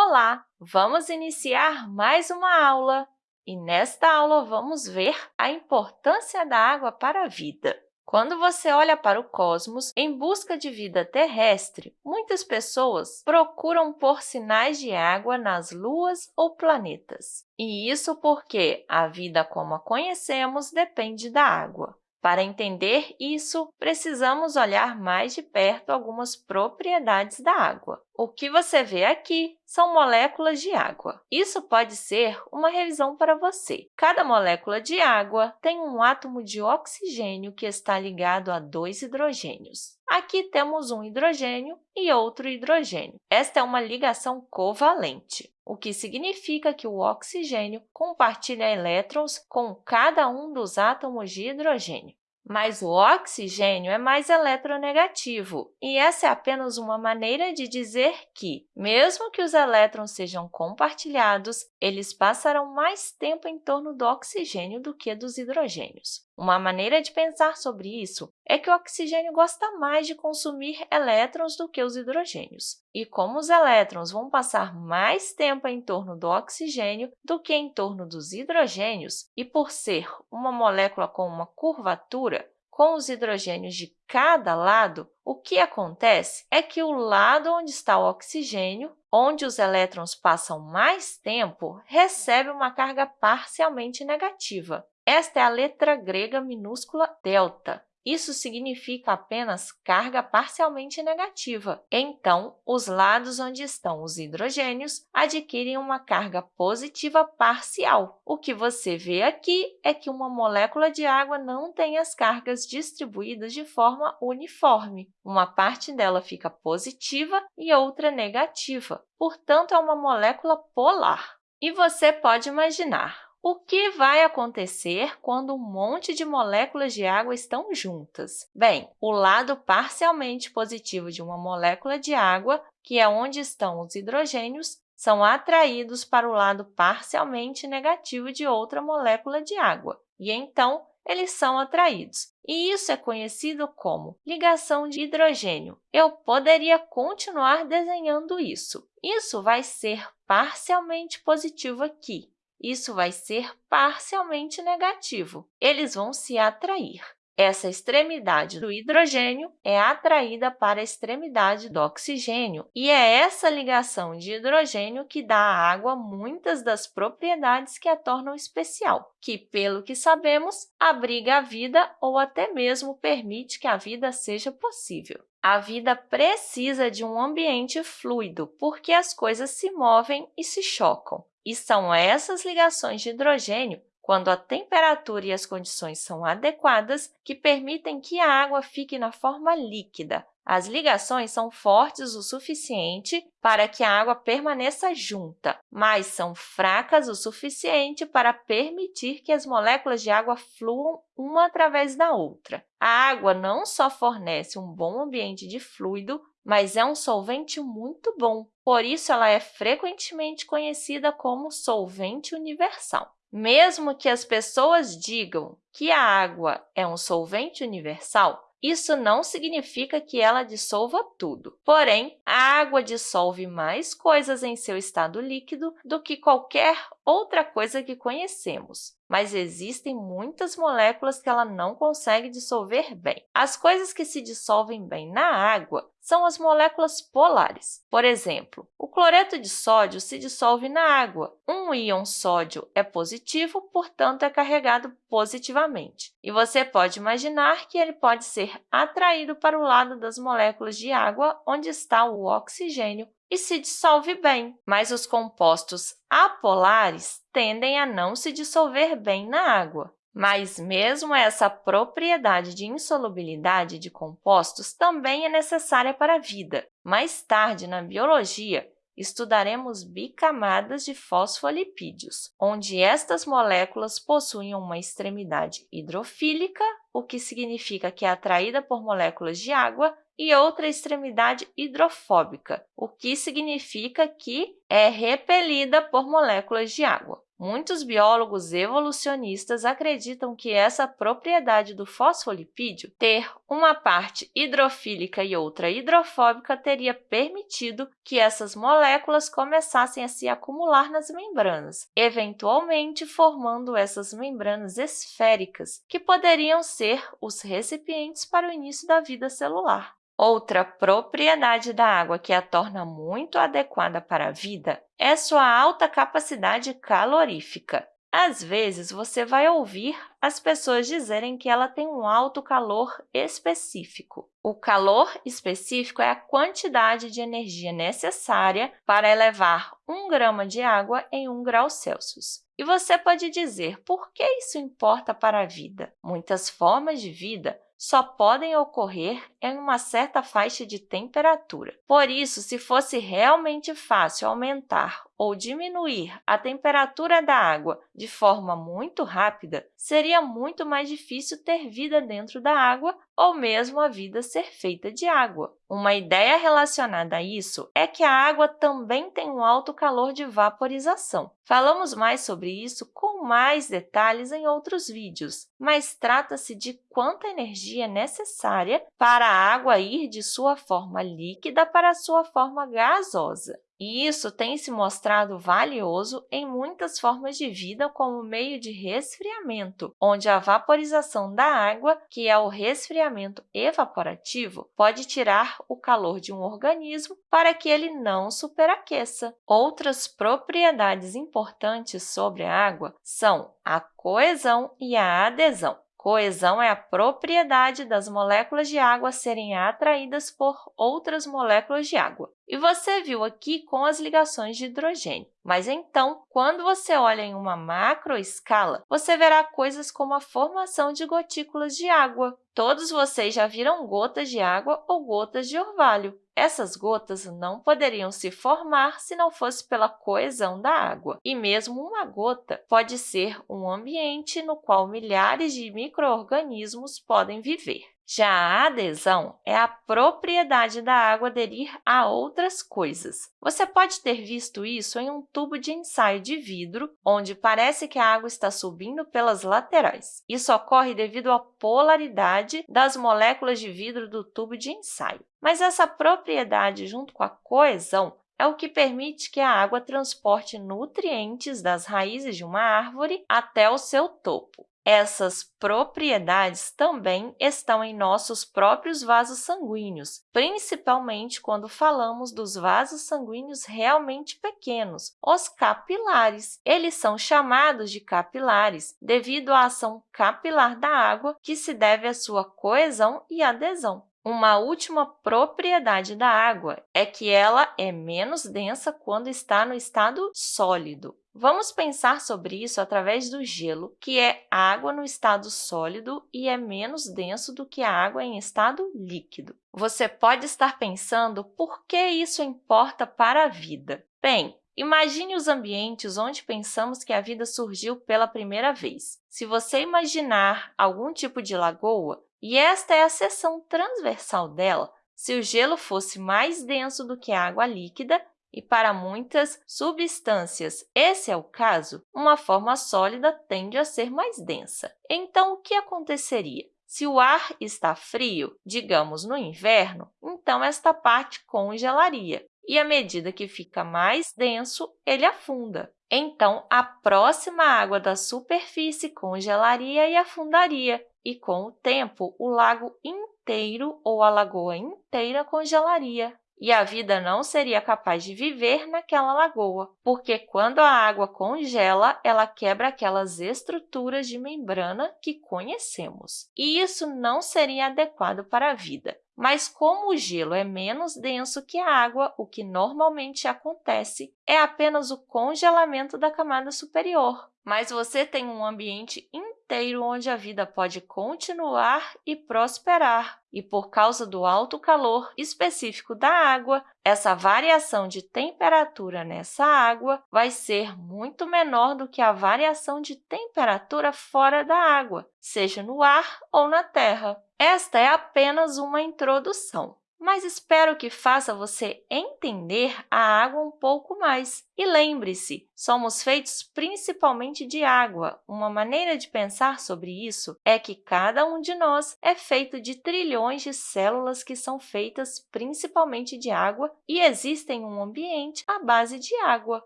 Olá! Vamos iniciar mais uma aula e, nesta aula, vamos ver a importância da água para a vida. Quando você olha para o cosmos em busca de vida terrestre, muitas pessoas procuram por sinais de água nas luas ou planetas. E isso porque a vida como a conhecemos depende da água. Para entender isso, precisamos olhar mais de perto algumas propriedades da água. O que você vê aqui são moléculas de água. Isso pode ser uma revisão para você. Cada molécula de água tem um átomo de oxigênio que está ligado a dois hidrogênios. Aqui temos um hidrogênio e outro hidrogênio. Esta é uma ligação covalente, o que significa que o oxigênio compartilha elétrons com cada um dos átomos de hidrogênio. Mas o oxigênio é mais eletronegativo, e essa é apenas uma maneira de dizer que, mesmo que os elétrons sejam compartilhados, eles passarão mais tempo em torno do oxigênio do que dos hidrogênios. Uma maneira de pensar sobre isso é que o oxigênio gosta mais de consumir elétrons do que os hidrogênios. E como os elétrons vão passar mais tempo em torno do oxigênio do que em torno dos hidrogênios, e por ser uma molécula com uma curvatura, com os hidrogênios de cada lado, o que acontece é que o lado onde está o oxigênio, onde os elétrons passam mais tempo, recebe uma carga parcialmente negativa. Esta é a letra grega minúscula delta. Isso significa apenas carga parcialmente negativa. Então, os lados onde estão os hidrogênios adquirem uma carga positiva parcial. O que você vê aqui é que uma molécula de água não tem as cargas distribuídas de forma uniforme. Uma parte dela fica positiva e outra negativa. Portanto, é uma molécula polar. E você pode imaginar, o que vai acontecer quando um monte de moléculas de água estão juntas? Bem, o lado parcialmente positivo de uma molécula de água, que é onde estão os hidrogênios, são atraídos para o lado parcialmente negativo de outra molécula de água, e então eles são atraídos. E isso é conhecido como ligação de hidrogênio. Eu poderia continuar desenhando isso. Isso vai ser parcialmente positivo aqui, isso vai ser parcialmente negativo. Eles vão se atrair. Essa extremidade do hidrogênio é atraída para a extremidade do oxigênio, e é essa ligação de hidrogênio que dá à água muitas das propriedades que a tornam especial, que, pelo que sabemos, abriga a vida ou até mesmo permite que a vida seja possível. A vida precisa de um ambiente fluido, porque as coisas se movem e se chocam. E são essas ligações de hidrogênio, quando a temperatura e as condições são adequadas, que permitem que a água fique na forma líquida. As ligações são fortes o suficiente para que a água permaneça junta, mas são fracas o suficiente para permitir que as moléculas de água fluam uma através da outra. A água não só fornece um bom ambiente de fluido, mas é um solvente muito bom. Por isso, ela é frequentemente conhecida como solvente universal. Mesmo que as pessoas digam que a água é um solvente universal, isso não significa que ela dissolva tudo. Porém, a água dissolve mais coisas em seu estado líquido do que qualquer outra coisa que conhecemos, mas existem muitas moléculas que ela não consegue dissolver bem. As coisas que se dissolvem bem na água são as moléculas polares. Por exemplo, o cloreto de sódio se dissolve na água. Um íon sódio é positivo, portanto, é carregado positivamente. E você pode imaginar que ele pode ser atraído para o lado das moléculas de água, onde está o oxigênio, e se dissolve bem, mas os compostos apolares tendem a não se dissolver bem na água. Mas mesmo essa propriedade de insolubilidade de compostos também é necessária para a vida. Mais tarde, na biologia, estudaremos bicamadas de fosfolipídios, onde estas moléculas possuem uma extremidade hidrofílica, o que significa que é atraída por moléculas de água, e outra extremidade hidrofóbica, o que significa que é repelida por moléculas de água. Muitos biólogos evolucionistas acreditam que essa propriedade do fosfolipídio, ter uma parte hidrofílica e outra hidrofóbica, teria permitido que essas moléculas começassem a se acumular nas membranas, eventualmente formando essas membranas esféricas, que poderiam ser os recipientes para o início da vida celular. Outra propriedade da água que a torna muito adequada para a vida é sua alta capacidade calorífica. Às vezes, você vai ouvir as pessoas dizerem que ela tem um alto calor específico. O calor específico é a quantidade de energia necessária para elevar 1 grama de água em 1 grau Celsius. E você pode dizer, por que isso importa para a vida? Muitas formas de vida só podem ocorrer em uma certa faixa de temperatura. Por isso, se fosse realmente fácil aumentar ou diminuir a temperatura da água de forma muito rápida, seria muito mais difícil ter vida dentro da água ou mesmo a vida ser feita de água. Uma ideia relacionada a isso é que a água também tem um alto calor de vaporização. Falamos mais sobre isso com mais detalhes em outros vídeos, mas trata-se de quanta energia é necessária para a água ir de sua forma líquida para sua forma gasosa. E isso tem se mostrado valioso em muitas formas de vida como meio de resfriamento, onde a vaporização da água, que é o resfriamento evaporativo, pode tirar o calor de um organismo para que ele não superaqueça. Outras propriedades importantes sobre a água são a coesão e a adesão. Coesão é a propriedade das moléculas de água serem atraídas por outras moléculas de água. E você viu aqui com as ligações de hidrogênio. Mas, então, quando você olha em uma macroescala, você verá coisas como a formação de gotículas de água. Todos vocês já viram gotas de água ou gotas de orvalho. Essas gotas não poderiam se formar se não fosse pela coesão da água. E mesmo uma gota pode ser um ambiente no qual milhares de micro-organismos podem viver. Já a adesão é a propriedade da água aderir a outras coisas. Você pode ter visto isso em um tubo de ensaio de vidro, onde parece que a água está subindo pelas laterais. Isso ocorre devido à polaridade das moléculas de vidro do tubo de ensaio. Mas essa propriedade, junto com a coesão, é o que permite que a água transporte nutrientes das raízes de uma árvore até o seu topo. Essas propriedades também estão em nossos próprios vasos sanguíneos, principalmente quando falamos dos vasos sanguíneos realmente pequenos, os capilares. Eles são chamados de capilares devido à ação capilar da água, que se deve à sua coesão e adesão. Uma última propriedade da água é que ela é menos densa quando está no estado sólido. Vamos pensar sobre isso através do gelo, que é água no estado sólido e é menos denso do que a água em estado líquido. Você pode estar pensando por que isso importa para a vida. Bem, Imagine os ambientes onde pensamos que a vida surgiu pela primeira vez. Se você imaginar algum tipo de lagoa, e esta é a seção transversal dela, se o gelo fosse mais denso do que a água líquida, e para muitas substâncias esse é o caso, uma forma sólida tende a ser mais densa. Então, o que aconteceria? Se o ar está frio, digamos no inverno, então esta parte congelaria, e à medida que fica mais denso, ele afunda. Então, a próxima água da superfície congelaria e afundaria, e com o tempo, o lago inteiro ou a lagoa inteira congelaria e a vida não seria capaz de viver naquela lagoa, porque quando a água congela, ela quebra aquelas estruturas de membrana que conhecemos. E isso não seria adequado para a vida. Mas como o gelo é menos denso que a água, o que normalmente acontece é apenas o congelamento da camada superior. Mas você tem um ambiente inteiro onde a vida pode continuar e prosperar. E por causa do alto calor específico da água, essa variação de temperatura nessa água vai ser muito menor do que a variação de temperatura fora da água, seja no ar ou na terra. Esta é apenas uma introdução. Mas espero que faça você entender a água um pouco mais. E lembre-se, somos feitos principalmente de água. Uma maneira de pensar sobre isso é que cada um de nós é feito de trilhões de células que são feitas principalmente de água e existem um ambiente à base de água.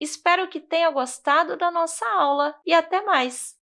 Espero que tenha gostado da nossa aula e até mais!